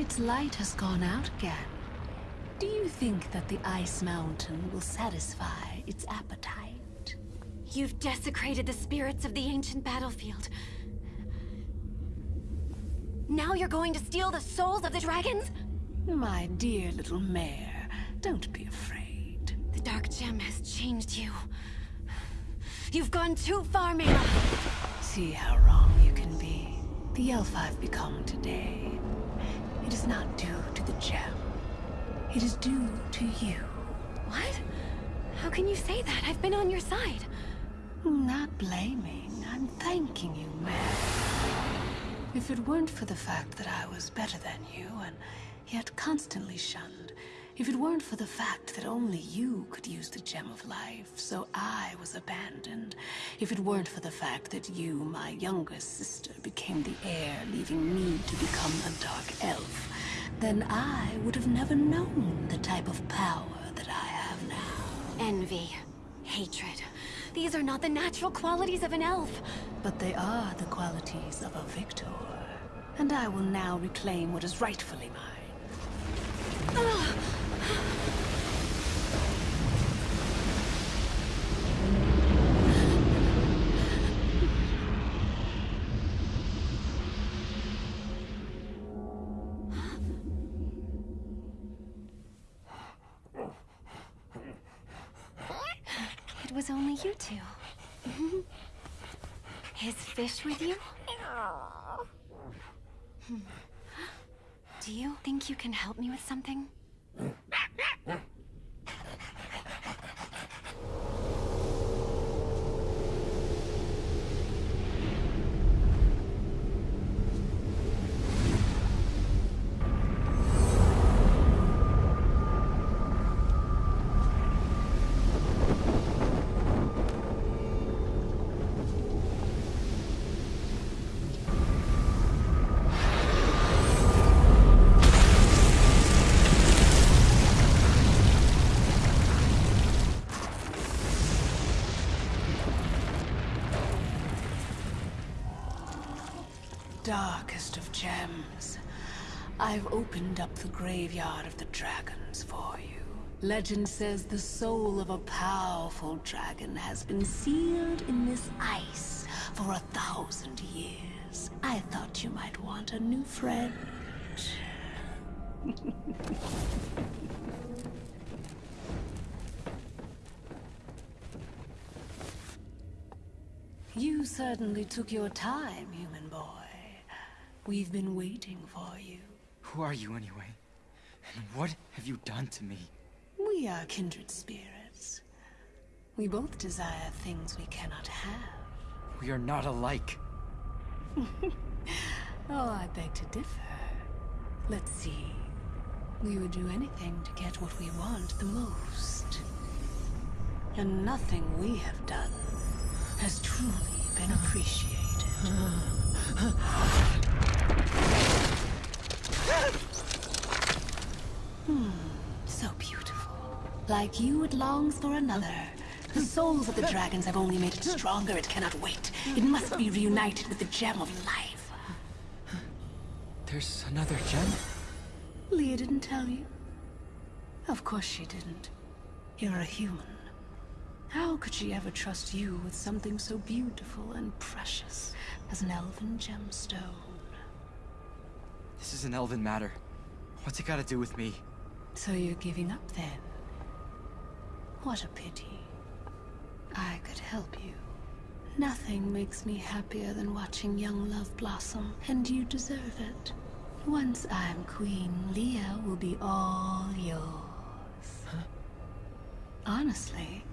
Its light has gone out again. Do you think that the Ice Mountain will satisfy its appetite? You've desecrated the spirits of the ancient battlefield. Now you're going to steal the souls of the dragons? My dear little mare, don't be afraid. The Dark Gem has changed you. You've gone too far, Mira. See how wrong you can be. The elf I've become today. It is not due to the gem. It is due to you. What? How can you say that? I've been on your side. Not blaming. I'm thanking you, Mare. If it weren't for the fact that I was better than you and yet constantly shunned, if it weren't for the fact that only you could use the Gem of Life, so I was abandoned, if it weren't for the fact that you, my younger sister, became the heir, leaving me to become a Dark Elf, then I would have never known the type of power that I have now. Envy. Hatred. These are not the natural qualities of an elf. But they are the qualities of a victor. And I will now reclaim what is rightfully mine. Ugh. You two. Is Fish with you? Do you think you can help me with something? Darkest of gems. I've opened up the graveyard of the dragons for you. Legend says the soul of a powerful dragon has been sealed in this ice for a thousand years. I thought you might want a new friend. You certainly took your time, human boy. We've been waiting for you. Who are you anyway? And what have you done to me? We are kindred spirits. We both desire things we cannot have. We are not alike. Oh, I beg to differ. Let's see. We would do anything to get what we want the most. And nothing we have done has truly been appreciated. Hmm, so beautiful. Like you, it longs for another. The souls of the dragons have only made it stronger. It cannot wait. It must be reunited with the gem of life. There's another gem? Leah didn't tell you? Of course she didn't. You're a human. How could she ever trust you with something so beautiful and precious as an elven gemstone? This is an elven matter. What's it got to do with me? So you're giving up then? What a pity. I could help you. Nothing makes me happier than watching young love blossom, and you deserve it. Once I'm queen, Leah will be all yours. Honestly,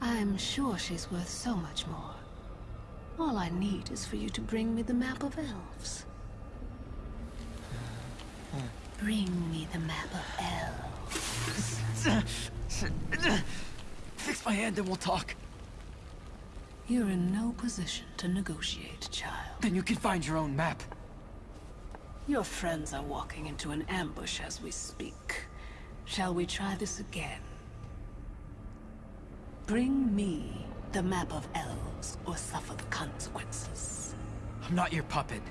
I'm sure she's worth so much more. All I need is for you to bring me the map of elves. Bring me the map of elves. Fix my hand and we'll talk. You're in no position to negotiate, child. Then you can find your own map. Your friends are walking into an ambush as we speak. Shall we try this again? Bring me the map of elves or suffer the consequences. I'm not your puppet.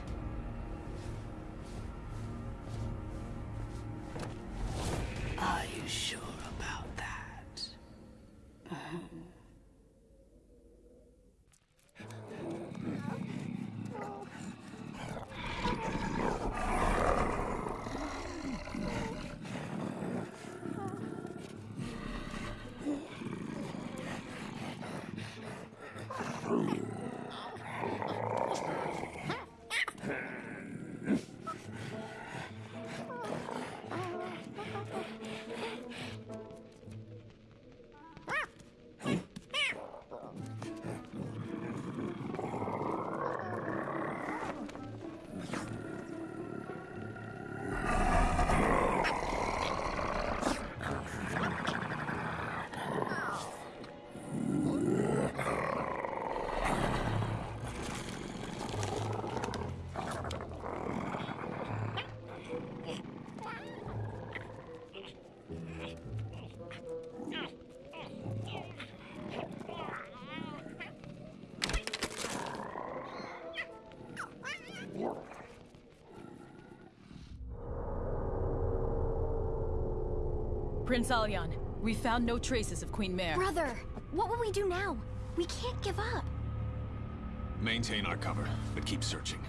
Are you sure about that? Uh -huh. Prince Alyan, we found no traces of Queen Mare. Brother, what will we do now? We can't give up. Maintain our cover, but keep searching.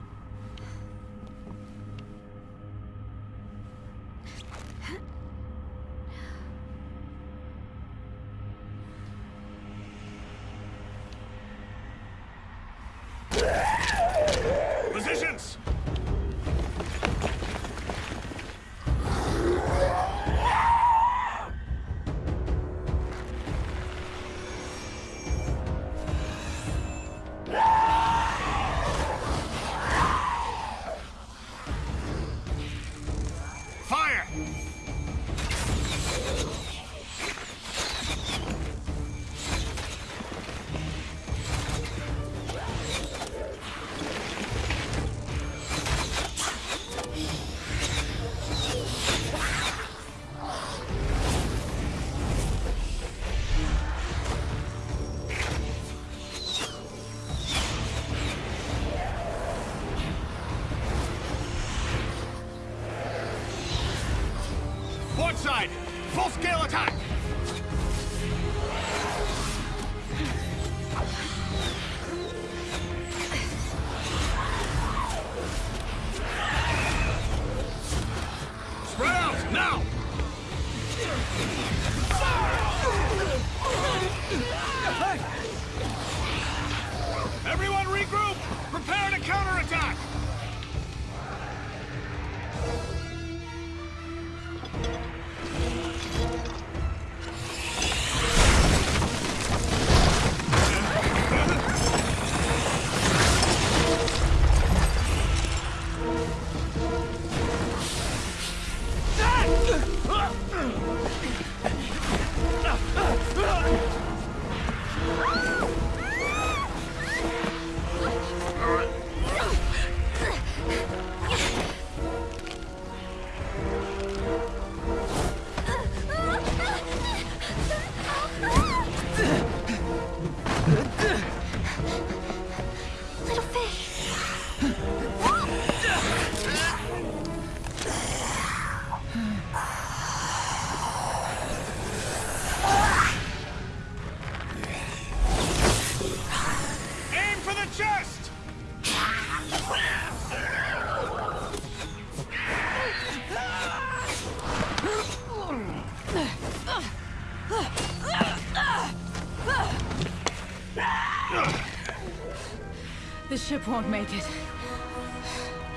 Ship won't make it.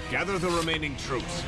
Gather the remaining troops.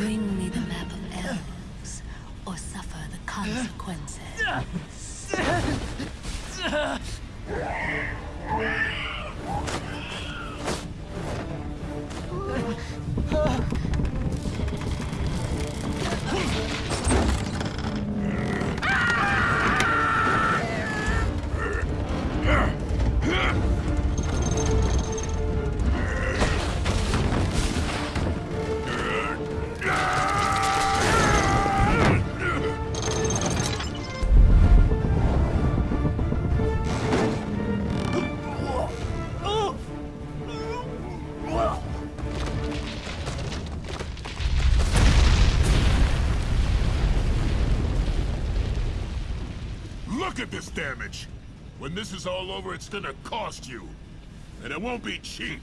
Bring me the map of elves, or suffer the consequences. at this damage! When this is all over, it's gonna cost you. And it won't be cheap.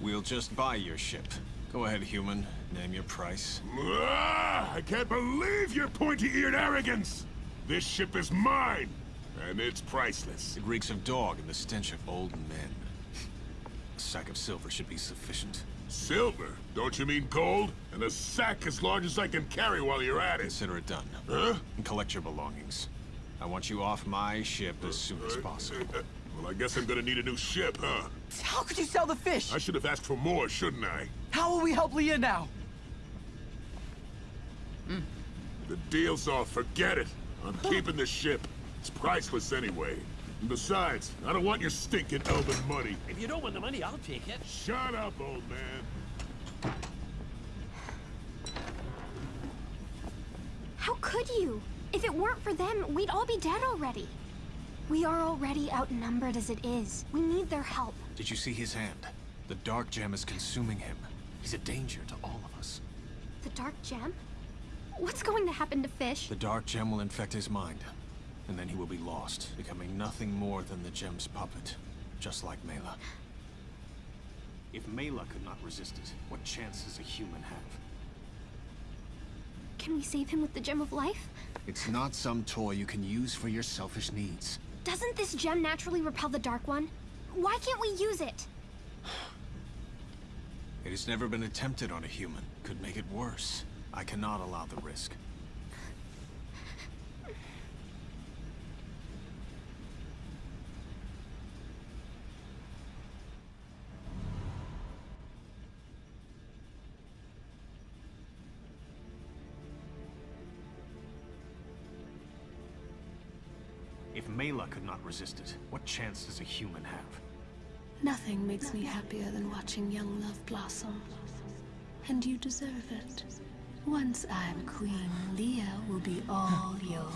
We'll just buy your ship. Go ahead, human. Name your price. Ah, I can't believe your pointy-eared arrogance! This ship is mine, and it's priceless. It reeks of dog and the stench of old men. A sack of silver should be sufficient. Silver? Don't you mean gold? And a sack as large as I can carry while you're at it. Consider it done. Huh? And collect your belongings. I want you off my ship as soon as possible. Well, I guess I'm gonna need a new ship, huh? How could you sell the fish? I should have asked for more, shouldn't I? How will we help Leah now? The deal's off, forget it. I'm keeping the ship. It's priceless anyway. And besides, I don't want your stinking elven money. If you don't want the money, I'll take it. Shut up, old man. How could you? If it weren't for them, we'd all be dead already. We are already outnumbered as it is. We need their help. Did you see his hand? The dark gem is consuming him. He's a danger to all of us. The Dark Gem? What's going to happen to Fish? The dark gem will infect his mind, and then he will be lost, becoming nothing more than the gem's puppet, just like Mela. If Mela could not resist it, what chance does a human have? Can we save him with the Gem of Life? It's not some toy you can use for your selfish needs. Doesn't this gem naturally repel the Dark One? Why can't we use it? It has never been attempted on a human. Could make it worse. I cannot allow the risk. If Mela could not resist it, what chance does a human have? Nothing makes me happier than watching young love blossom. And you deserve it. Once I'm queen, Leah will be all yours.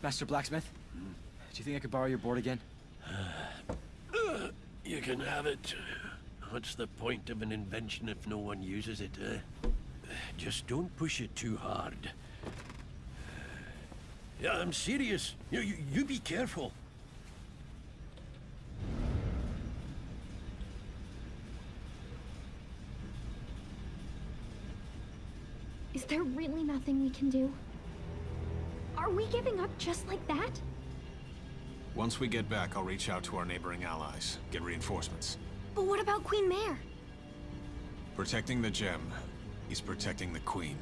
Master Blacksmith? Hmm? Do you think I could borrow your board again? You can have it. What's the point of an invention if no one uses it, eh? Just don't push it too hard. Yeah, I'm serious. You, you, you be careful. Is there really nothing we can do? Are we giving up just like that? Once we get back, I'll reach out to our neighboring allies, get reinforcements. But what about Queen Mare? Protecting the gem is protecting the queen.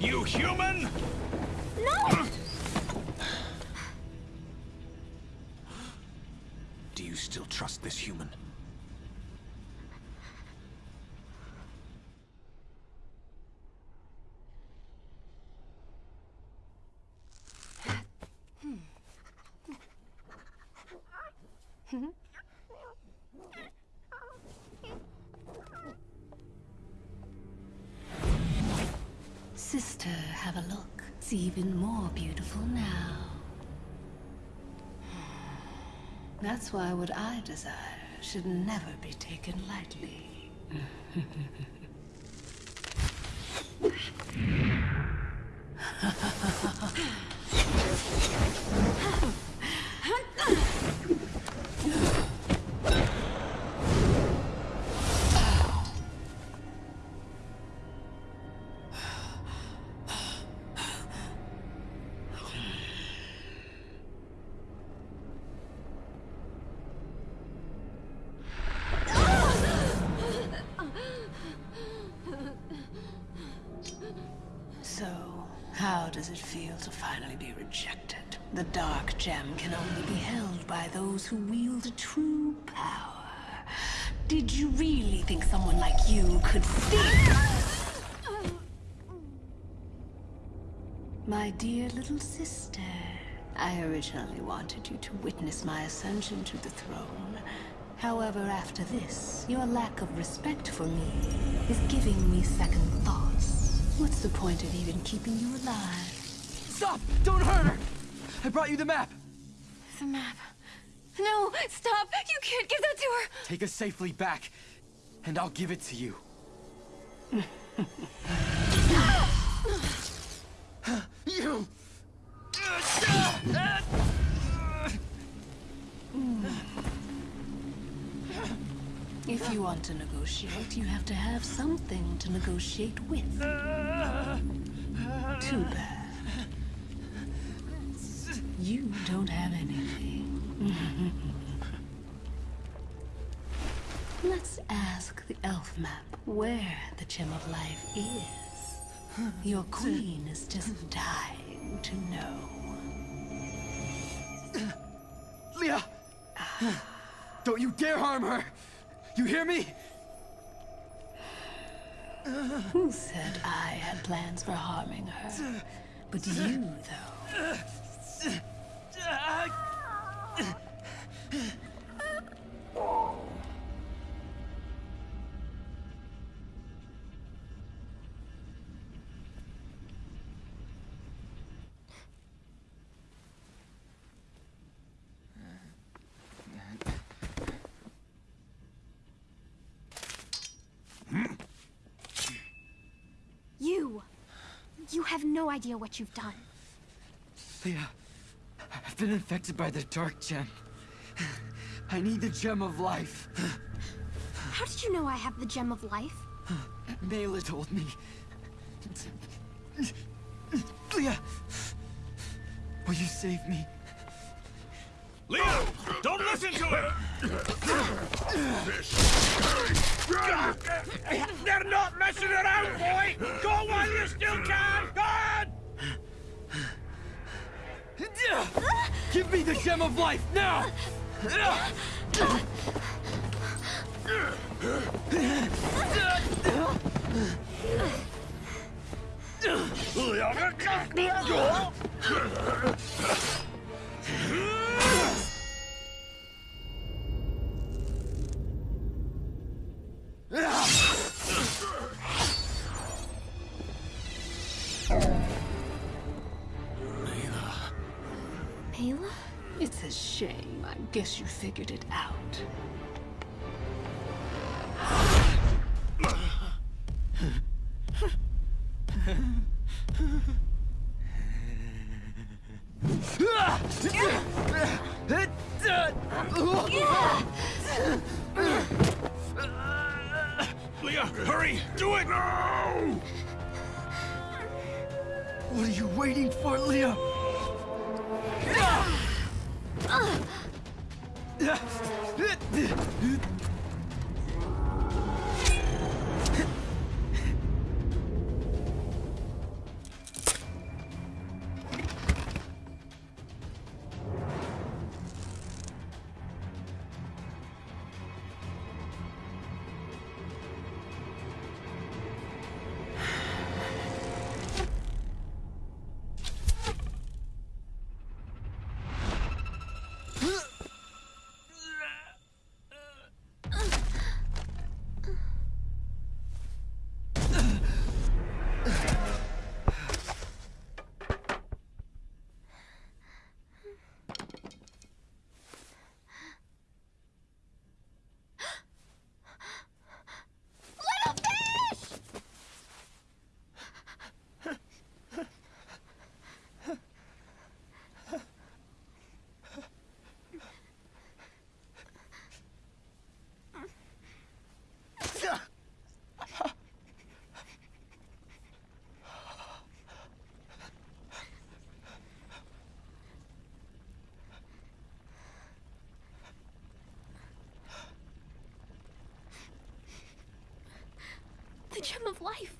You human? No! Do you still trust this human? Sister, have a look. It's even more beautiful now. That's why what I desire should never be taken lightly. My dear little sister, I originally wanted you to witness my ascension to the throne, However, after this, your lack of respect for me is giving me second thoughts. What's the point of even keeping you alive? Stop! Don't hurt her! I brought you the map! The map. No, stop! You can't give that to her! Take us safely back, and I'll give it to you. you! If you want to negotiate, you have to have something to negotiate with. Too bad. You don't have anything. Let's ask the elf map where the Gem of Life is. Your queen is just dying to know. Leah! Don't you dare harm her! You hear me? Who said I had plans for harming her? But you, though. You! Ah. You have no idea what you've done. Leah, I've been infected by the Dark Gem. I need the Gem of Life. How did you know I have the Gem of Life? Mela told me. Leah! Will you save me? Leo, don't listen to him! They're not messing around, boy! Go while you still can! Go on! Give me the Gem of Life, now! Gem of Life!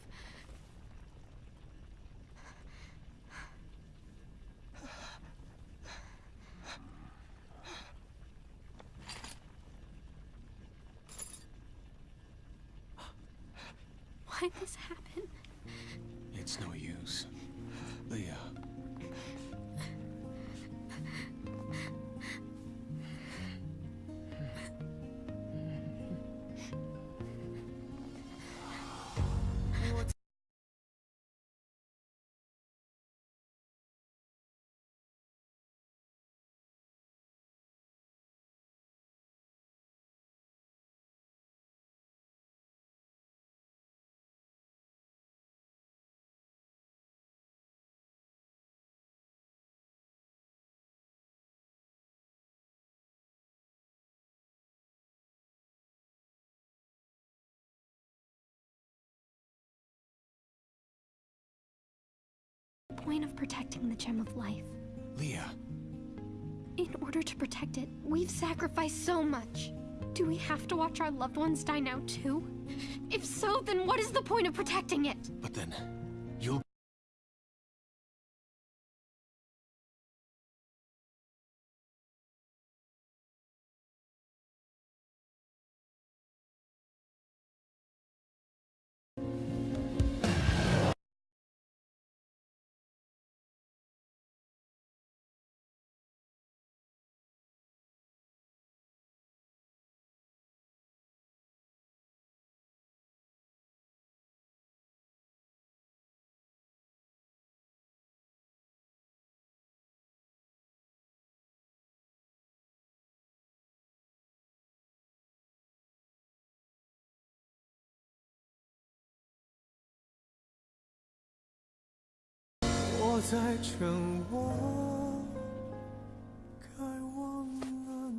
Of protecting the Gem of Life? Leah, In order to protect it, we've sacrificed so much. Do we have to watch our loved ones die now too? If so, then what is the point of protecting it? but then 在惩罚，该忘了你。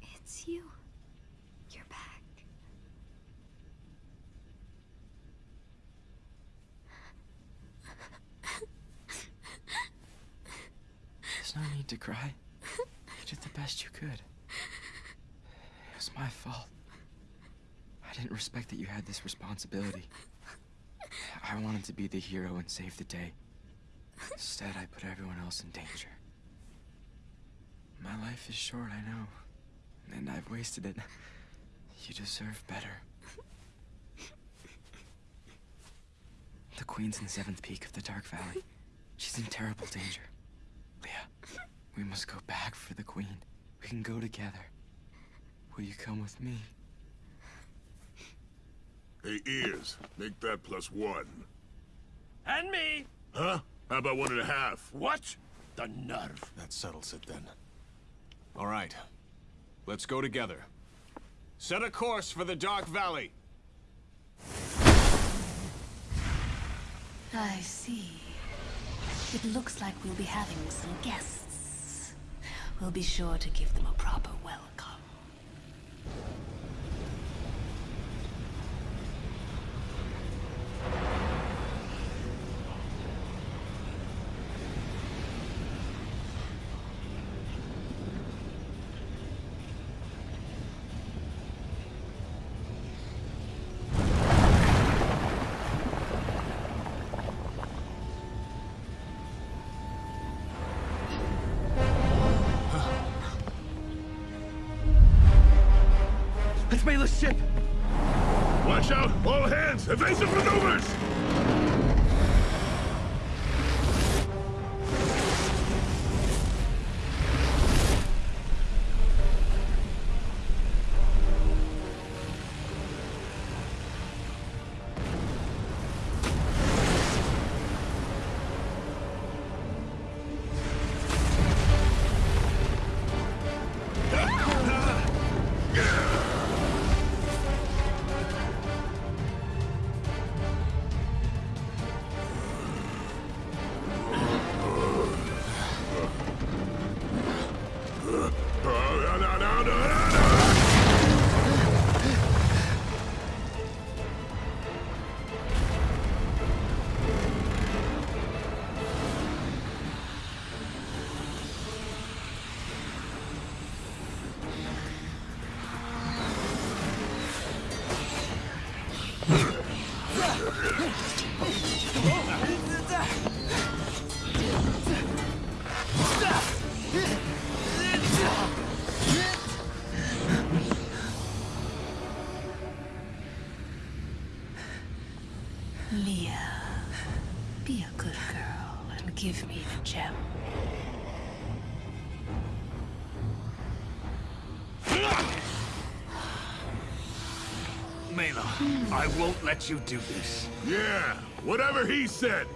，It's you. To cry. You did the best you could. It was my fault. I didn't respect that you had this responsibility. I wanted to be the hero and save the day. Instead, I put everyone else in danger. My life is short, I know. And I've wasted it. You deserve better. The Queen's in the seventh peak of the Dark Valley. She's in terrible danger. Leah, we must go back for the Queen. We can go together. Will you come with me? Hey, ears, make that plus one. And me! Huh? How about one and a half? What? The nerve. That settles it then. All right. Let's go together. Set a course for the Dark Valley. I see. It looks like we'll be having some guests. We'll be sure to give them a proper welcome. Evasive maneuvers! Yeah. Let you do this. Yeah, whatever he said.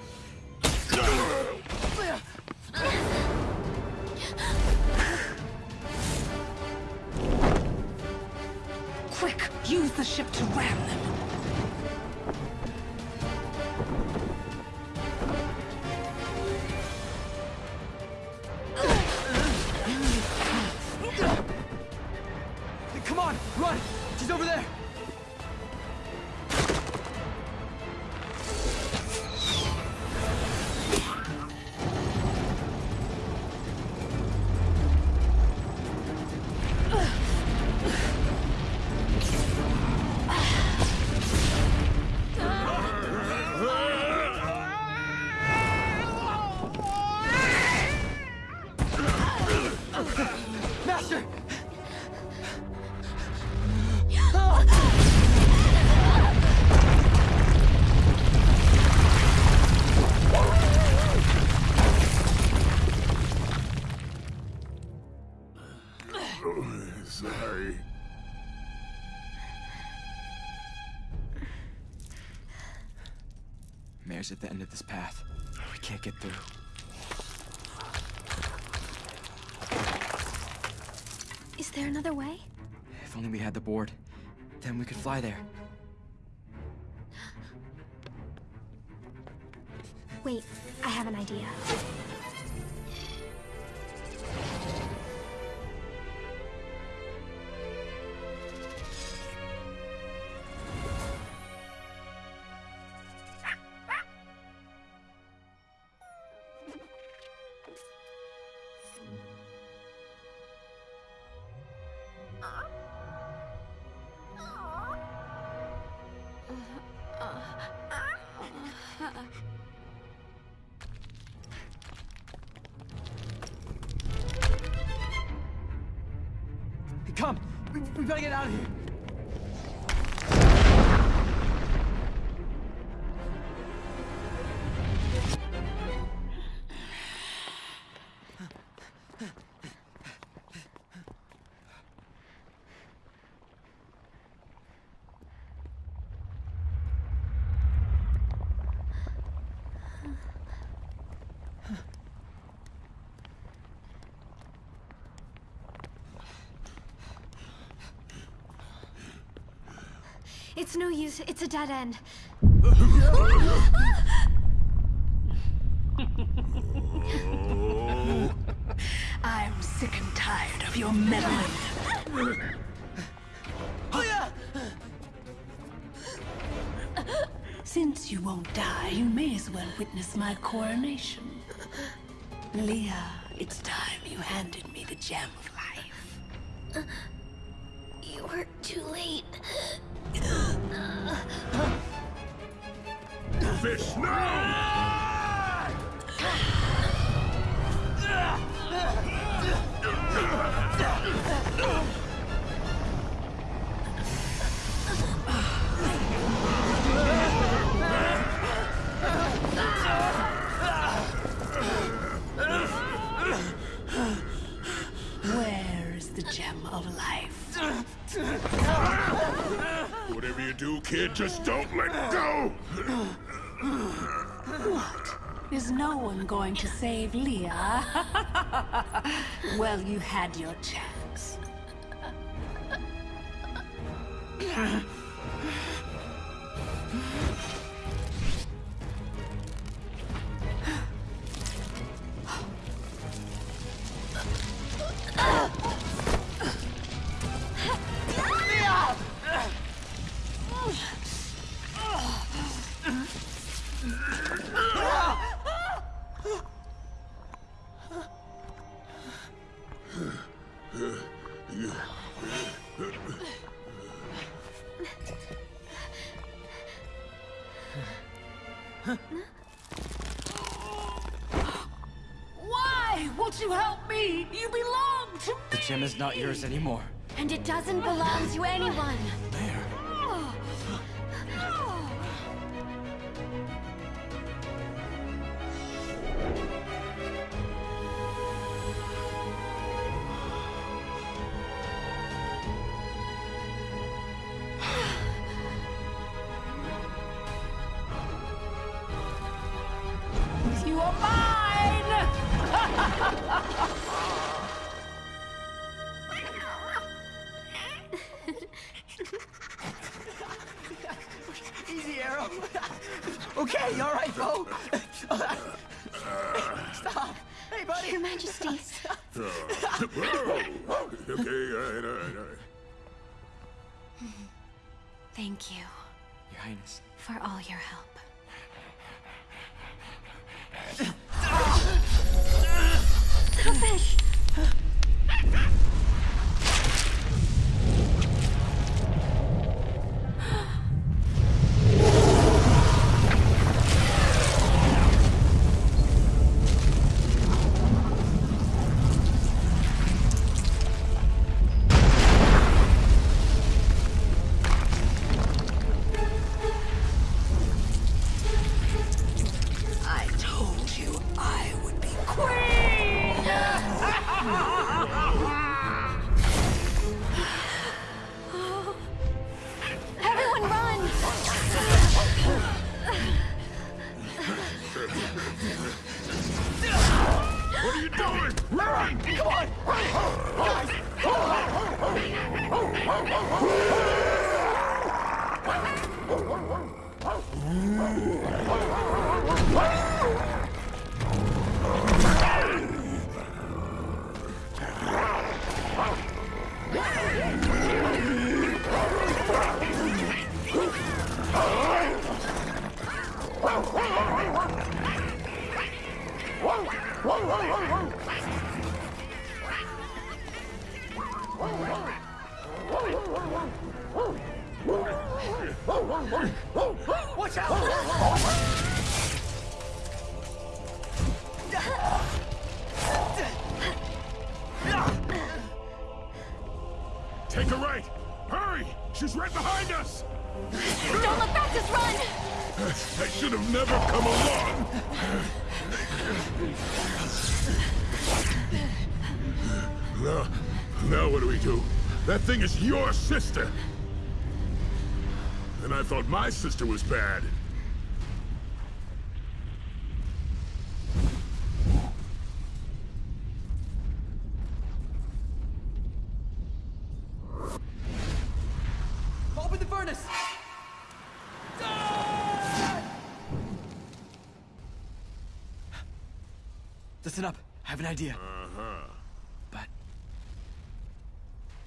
At the end of this path. We can't get through. Is there another way? If only we had the board. Then we could fly there. Wait, I have an idea. It's no use. It's a dead end. I'm sick and tired of your meddling. Since you won't die, you may as well witness my coronation. Leah, it's time you handed me the gem of life. Is no one going to save Leah? well, you had your chance. yours anymore. And it doesn't belong to anyone. Um, okay, all right, Bo. Stop. Hey, buddy. Your Majesty. Uh, okay, all right, all right, all right. Thank you. Your Highness. For all your help. Sister! And I thought my sister was bad. Open the furnace. Listen up. I have an idea. Uh-huh. But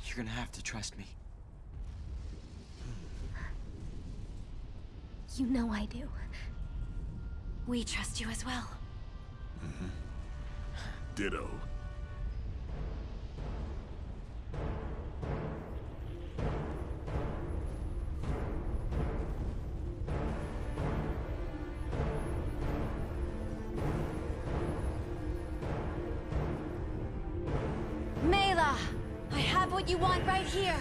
you're gonna have to trust me. You know I do. We trust you as well. Mm-hmm. Ditto. Mela! I have what you want right. Here.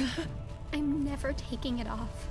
I'm never taking it off.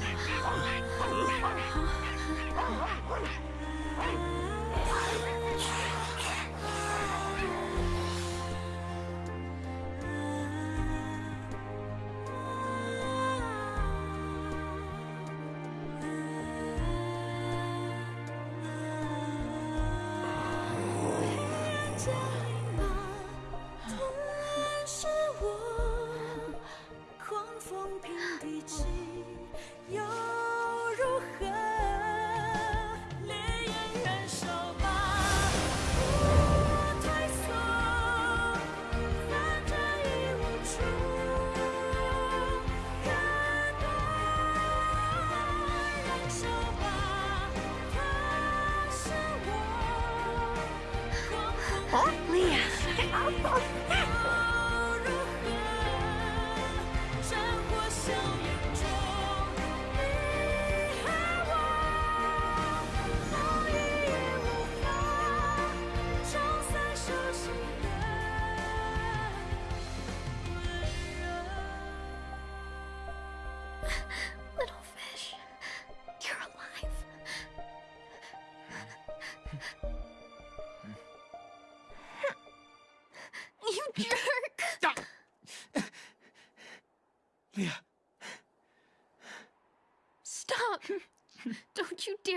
我狂风遍地起。Huh? Leah.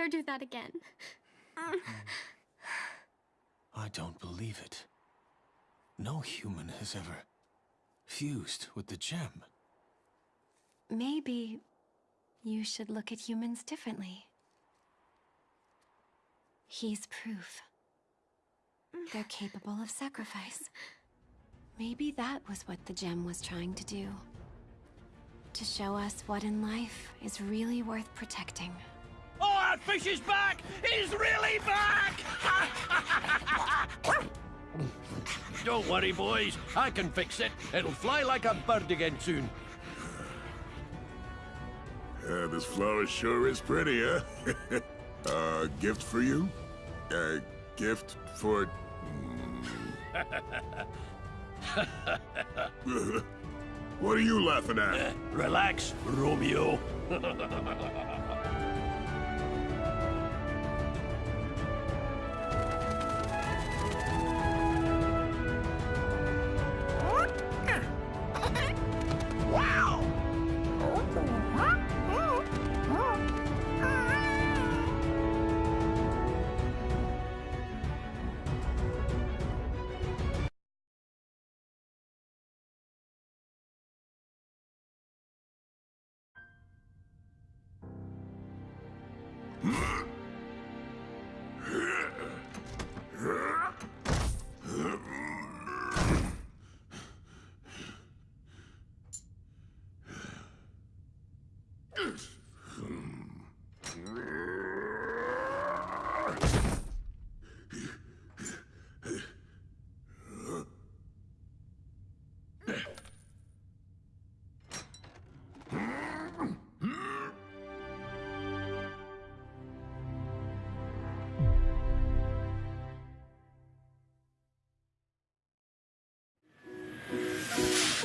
Dare do that again. Um, I don't believe it. No human has ever fused with the gem. Maybe you should look at humans differently. He's proof. They're capable of sacrifice. Maybe that was what the gem was trying to do. To show us what in life is really worth protecting. That fish is back! He's really back! Don't worry, boys. I can fix it. It'll fly like a bird again soon. Uh, this flower sure is pretty, huh? uh, gift for you? Uh, gift for... What are you laughing at? Relax, Romeo.